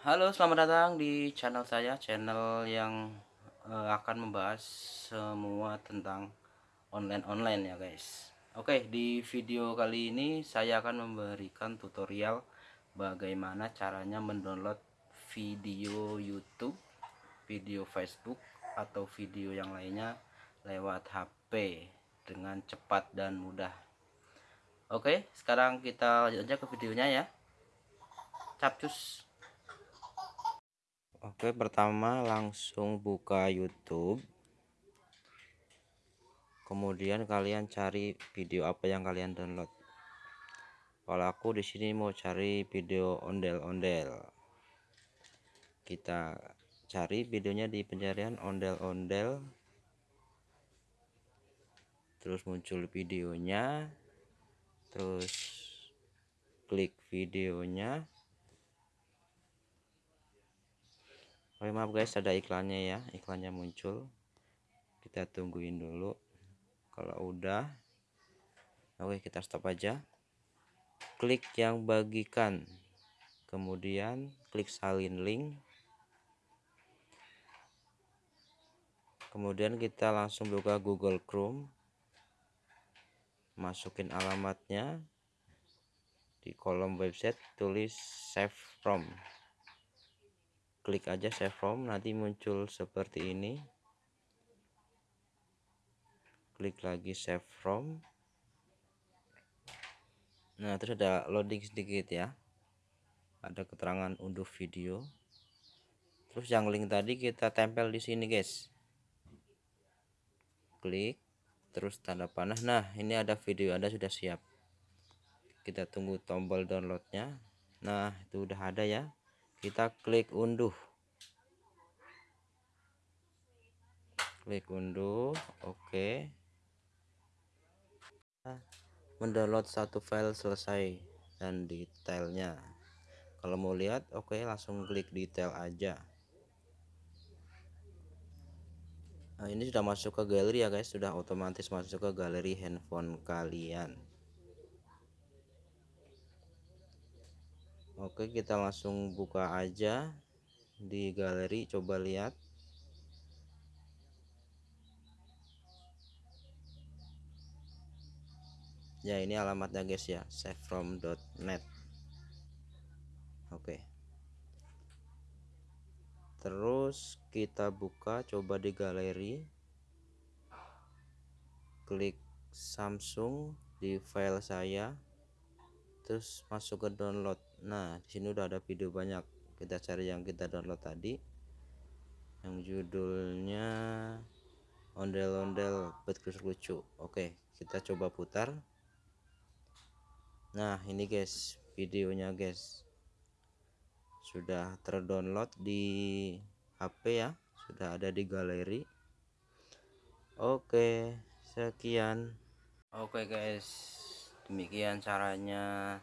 Halo, selamat datang di channel saya, channel yang uh, akan membahas semua tentang online-online ya guys. Oke, di video kali ini saya akan memberikan tutorial bagaimana caranya mendownload video YouTube, video Facebook atau video yang lainnya lewat HP dengan cepat dan mudah. Oke, sekarang kita lanjut aja ke videonya ya. Capcus. Oke pertama langsung buka YouTube. Kemudian kalian cari video apa yang kalian download. Kalau aku di sini mau cari video ondel-ondel. Kita cari videonya di pencarian ondel-ondel. Terus muncul videonya. Terus klik videonya Oke maaf guys ada iklannya ya. Iklannya muncul. Kita tungguin dulu. Kalau udah oke kita stop aja. Klik yang bagikan. Kemudian klik salin link. Kemudian kita langsung buka Google Chrome. Masukin alamatnya. Di kolom website tulis save from klik aja save from nanti muncul seperti ini. Klik lagi save from nah terus ada loading sedikit ya. Ada keterangan unduh video. Terus yang link tadi kita tempel di sini guys. Klik terus tanda panah. Nah ini ada video anda sudah siap. Kita tunggu tombol downloadnya. Nah itu udah ada ya kita klik unduh. Klik unduh oke. Okay. mendownload satu file selesai dan detailnya. Kalau mau lihat oke okay, langsung klik detail aja. Nah ini sudah masuk ke galeri ya guys. Sudah otomatis masuk ke galeri handphone kalian Oke kita langsung buka aja di galeri coba lihat. Ya ini alamatnya guys ya savefrom.net oke. Terus kita buka coba di galeri. Klik Samsung di file saya. Terus masuk ke download nah di sini udah ada video banyak. Kita cari yang kita download tadi. Yang judulnya ondel-ondel betul lucu. Oke kita coba putar. Nah ini guys videonya guys. Sudah terdownload di HP ya. Sudah ada di galeri. Oke sekian. Oke guys. Demikian caranya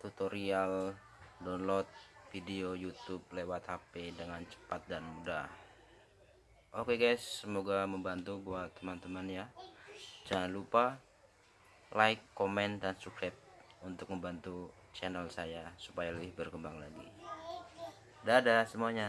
tutorial download video YouTube lewat HP dengan cepat dan mudah. Oke guys semoga membantu buat teman-teman ya. Jangan lupa like komen dan subscribe untuk membantu channel saya supaya lebih berkembang lagi. Dadah semuanya